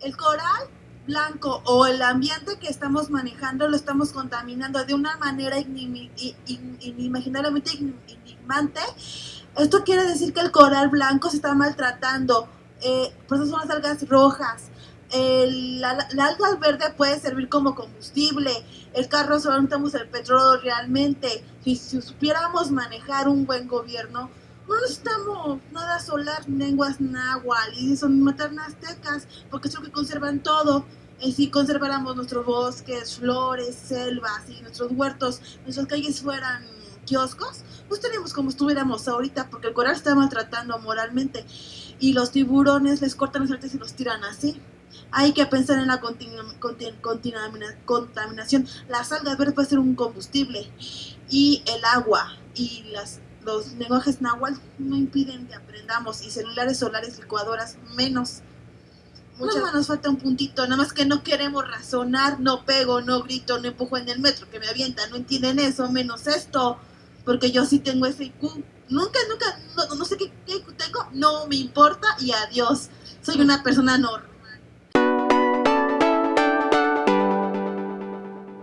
el coral blanco o el ambiente que estamos manejando lo estamos contaminando de una manera inimaginablemente enigmante. Esto quiere decir que el coral blanco se está maltratando. Eh, por eso son las algas rojas. El, la, alga verde puede servir como combustible. El carro solo necesitamos el petróleo realmente. Si, si supiéramos manejar un buen gobierno, no necesitamos nada solar, lenguas náhuatl y son maternas aztecas, porque es lo que conservan todo. Y si conserváramos nuestros bosques, flores, selvas y nuestros huertos, nuestras calles fueran kioscos, pues tenemos como estuviéramos ahorita, porque el coral está maltratando moralmente y los tiburones les cortan las artes y los tiran así. Hay que pensar en la contaminación. Las algas verdes pueden ser un combustible y el agua y las los lenguajes náhuatl no impiden que aprendamos y celulares solares, licuadoras, menos. Muchas más nos falta un puntito, nada más que no queremos razonar, no pego, no grito, no empujo en el metro, que me avienta, no entienden eso, menos esto, porque yo sí tengo ese IQ. Nunca, nunca, no, no sé qué, qué tengo, no me importa y adiós. Soy una persona normal.